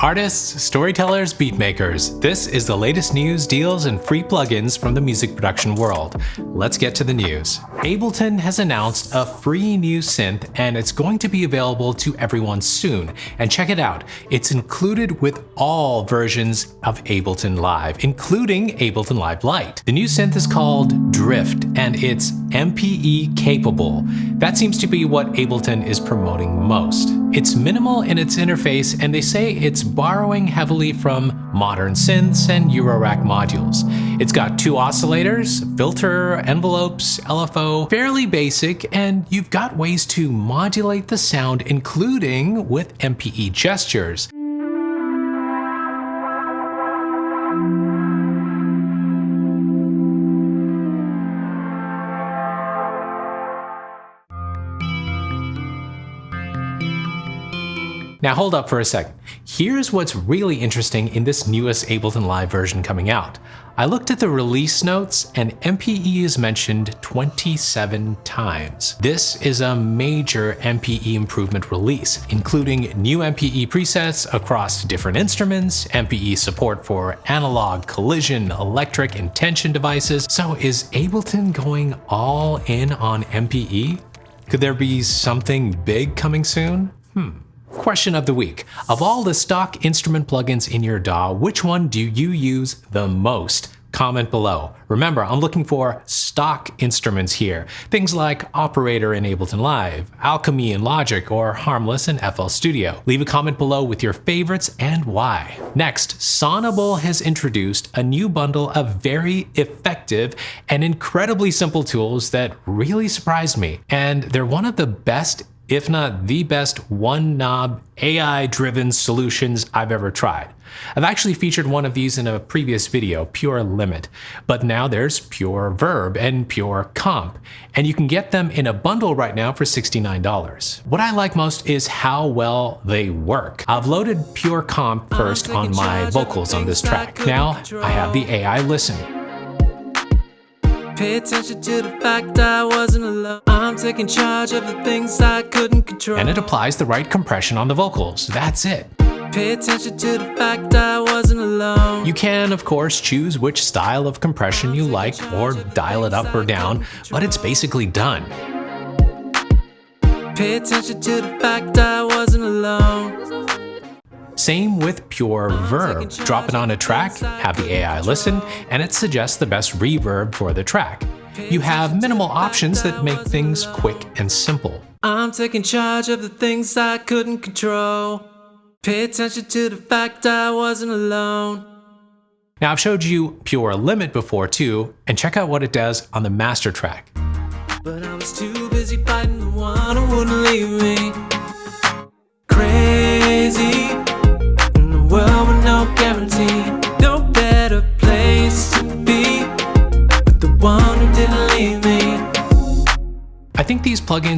Artists, storytellers, beatmakers, this is the latest news, deals, and free plugins from the music production world. Let's get to the news. Ableton has announced a free new synth and it's going to be available to everyone soon. And check it out, it's included with all versions of Ableton Live, including Ableton Live Lite. The new synth is called Drift and it's MPE capable. That seems to be what Ableton is promoting most. It's minimal in its interface and they say it's borrowing heavily from modern synths and Eurorack modules. It's got two oscillators, filter, envelopes, LFO, fairly basic, and you've got ways to modulate the sound including with MPE gestures. Now hold up for a second. Here's what's really interesting in this newest Ableton Live version coming out. I looked at the release notes and MPE is mentioned 27 times. This is a major MPE improvement release, including new MPE presets across different instruments, MPE support for analog, collision, electric, and tension devices. So is Ableton going all in on MPE? Could there be something big coming soon? Hmm. Question of the week. Of all the stock instrument plugins in your DAW, which one do you use the most? Comment below. Remember, I'm looking for stock instruments here. Things like Operator in Ableton Live, Alchemy in Logic, or Harmless in FL Studio. Leave a comment below with your favorites and why. Next, Sonible has introduced a new bundle of very effective and incredibly simple tools that really surprised me. And they're one of the best if not the best one knob AI driven solutions I've ever tried. I've actually featured one of these in a previous video, Pure Limit, but now there's Pure Verb and Pure Comp, and you can get them in a bundle right now for $69. What I like most is how well they work. I've loaded Pure Comp first on my vocals on this track. Now I have the AI listen. Pay attention to the fact I wasn't alone. I'm taking charge of the things I couldn't control. And it applies the right compression on the vocals. That's it. Pay attention to the fact I wasn't alone. You can, of course, choose which style of compression you like or dial it up or down, but it's basically done. Pay attention to the fact I wasn't alone. Same with Pure Verb. Drop it on a track, have the AI listen, and it suggests the best reverb for the track. You have minimal options that make things quick and simple. I'm taking charge of the things I couldn't control. Pay attention to the fact I wasn't alone. Now I've showed you Pure Limit before too, and check out what it does on the master track. But I was too busy fighting the one who wouldn't leave me.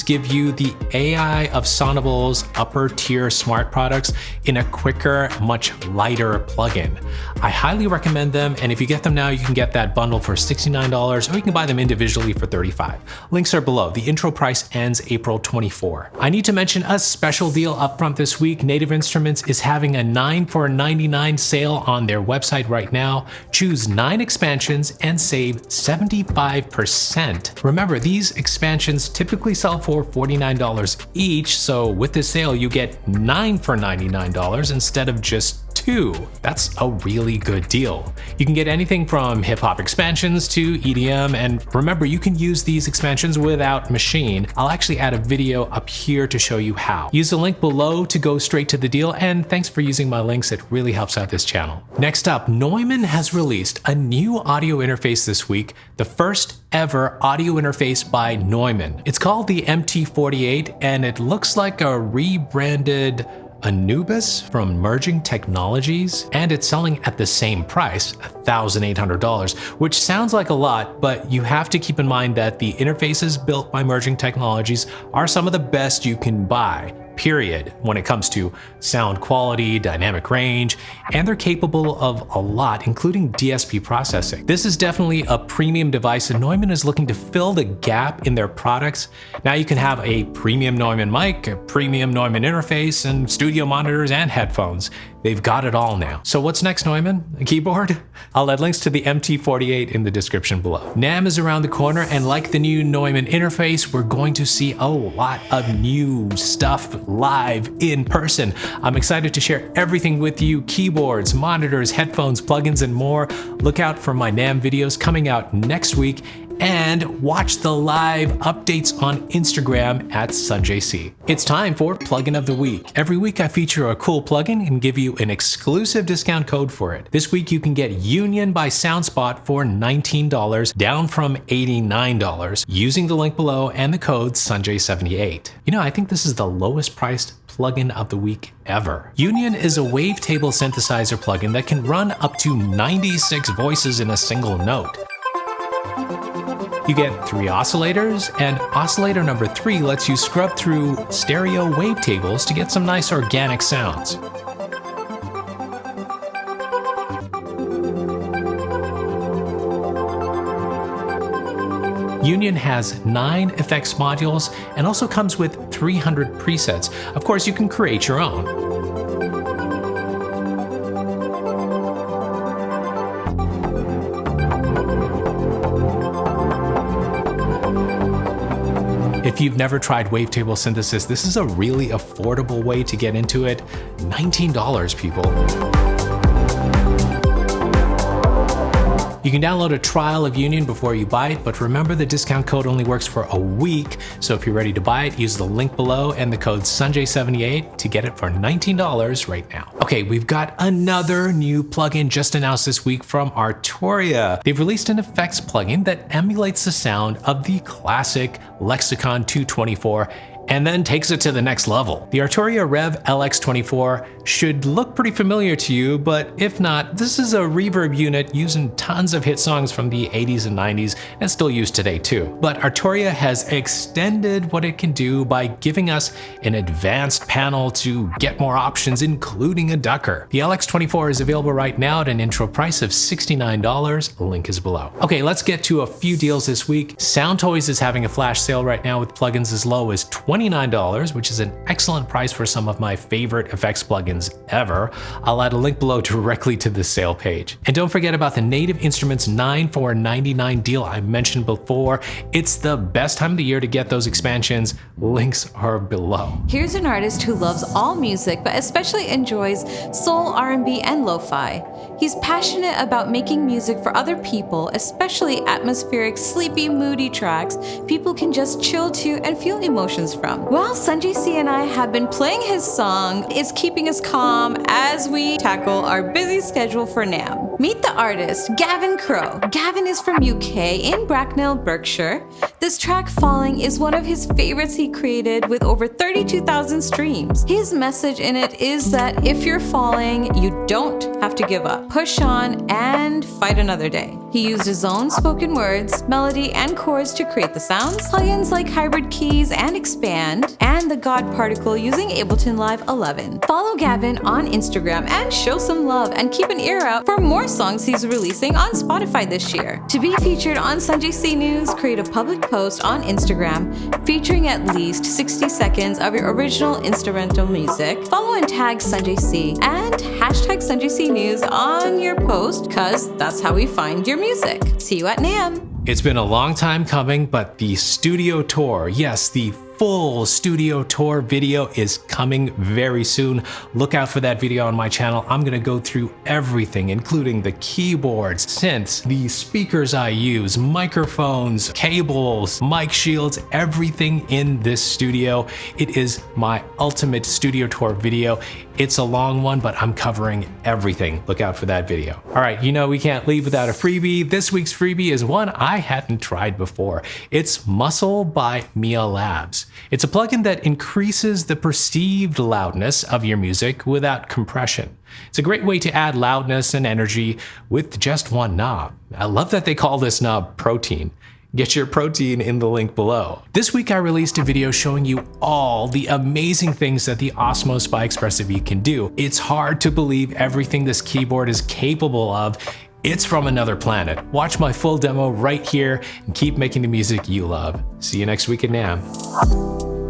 Give you the AI of Sonible's upper tier smart products in a quicker, much lighter plugin. I highly recommend them, and if you get them now, you can get that bundle for $69, or you can buy them individually for 35. Links are below. The intro price ends April 24. I need to mention a special deal upfront this week. Native Instruments is having a 9 for 99 sale on their website right now. Choose 9 expansions and save 75%. Remember, these expansions typically sell for $49 each, so with this sale you get 9 for $99 instead of just two. That's a really good deal. You can get anything from hip hop expansions to EDM, and remember, you can use these expansions without Maschine. I'll actually add a video up here to show you how. Use the link below to go straight to the deal, and thanks for using my links. It really helps out this channel. Next up, Neumann has released a new audio interface this week, the first ever audio interface by Neumann. It's called the MT48, and it looks like a rebranded Anubis from Merging Technologies, and it's selling at the same price, $1,800, which sounds like a lot, but you have to keep in mind that the interfaces built by Merging Technologies are some of the best you can buy. Period, when it comes to sound quality, dynamic range, and they're capable of a lot, including DSP processing. This is definitely a premium device and Neumann is looking to fill the gap in their products. Now you can have a premium Neumann mic, a premium Neumann interface, and studio monitors and headphones. They've got it all now. So what's next, Neumann? A keyboard? I'll add links to the MT48 in the description below. NAMM is around the corner, and like the new Neumann interface, we're going to see a lot of new stuff live in person. I'm excited to share everything with you, keyboards, monitors, headphones, plugins, and more. Look out for my NAMM videos coming out next week, and watch the live updates on Instagram at SunJC. It's time for Plugin of the Week. Every week I feature a cool plugin and give you an exclusive discount code for it. This week you can get Union by SoundSpot for $19, down from $89, using the link below and the code SunJ78. You know, I think this is the lowest priced plugin of the week ever. Union is a wavetable synthesizer plugin that can run up to 96 voices in a single note. You get three oscillators, and oscillator number three lets you scrub through stereo wavetables to get some nice organic sounds. Union has nine effects modules and also comes with 300 presets. Of course, you can create your own. If you've never tried wavetable synthesis, this is a really affordable way to get into it. $19, people. You can download a trial of Union before you buy it, but remember the discount code only works for a week, so if you're ready to buy it, use the link below and the code SUNJ78 to get it for $19 right now. Okay, we've got another new plugin just announced this week from Arturia. They've released an effects plugin that emulates the sound of the classic Lexicon 224 and then takes it to the next level. The Arturia Rev LX24 should look pretty familiar to you, but if not, this is a reverb unit using tons of hit songs from the 80s and 90s and still used today too. But Arturia has extended what it can do by giving us an advanced panel to get more options, including a ducker. The LX24 is available right now at an intro price of $69, link is below. Okay, let's get to a few deals this week. Soundtoys is having a flash sale right now with plugins as low as $29, which is an excellent price for some of my favorite effects plugins ever. I'll add a link below directly to the sale page. And don't forget about the Native Instruments 9 for 99 deal I mentioned before. It's the best time of the year to get those expansions. Links are below. Here's an artist who loves all music, but especially enjoys soul, R&B, and lo-fi. He's passionate about making music for other people, especially atmospheric, sleepy, moody tracks people can just chill to and feel emotions from. Well, Sanjay C and I have been playing his song, it's keeping us calm as we tackle our busy schedule for NAMM. Meet the artist, Gavin Crow. Gavin is from UK in Bracknell, Berkshire. This track, Falling, is one of his favorites he created with over 32,000 streams. His message in it is that if you're falling, you don't have to give up. Push on and fight another day. He used his own spoken words, melody, and chords to create the sounds, plugins like Hybrid Keys and Expand, and the God Particle using Ableton Live 11. Follow Gavin on Instagram and show some love and keep an ear out for more songs he's releasing on Spotify this year. To be featured on Sanjay C News, create a public post on Instagram featuring at least 60 seconds of your original instrumental music. Follow and tag Sanjay C and hashtag Sanjay C News on your post because that's how we find your music. See you at NAMM. It's been a long time coming, but the studio tour, yes, the full studio tour video is coming very soon. Look out for that video on my channel. I'm gonna go through everything, including the keyboards, synths, the speakers I use, microphones, cables, mic shields, everything in this studio. It is my ultimate studio tour video. It's a long one, but I'm covering everything. Look out for that video. All right, you know we can't leave without a freebie. This week's freebie is one I hadn't tried before. It's Muscle by Mia Labs. It's a plugin that increases the perceived loudness of your music without compression. It's a great way to add loudness and energy with just one knob. I love that they call this knob protein. Get your protein in the link below. This week I released a video showing you all the amazing things that the Osmose by Expressive E can do. It's hard to believe everything this keyboard is capable of. It's from another planet. Watch my full demo right here and keep making the music you love. See you next week at NAMM.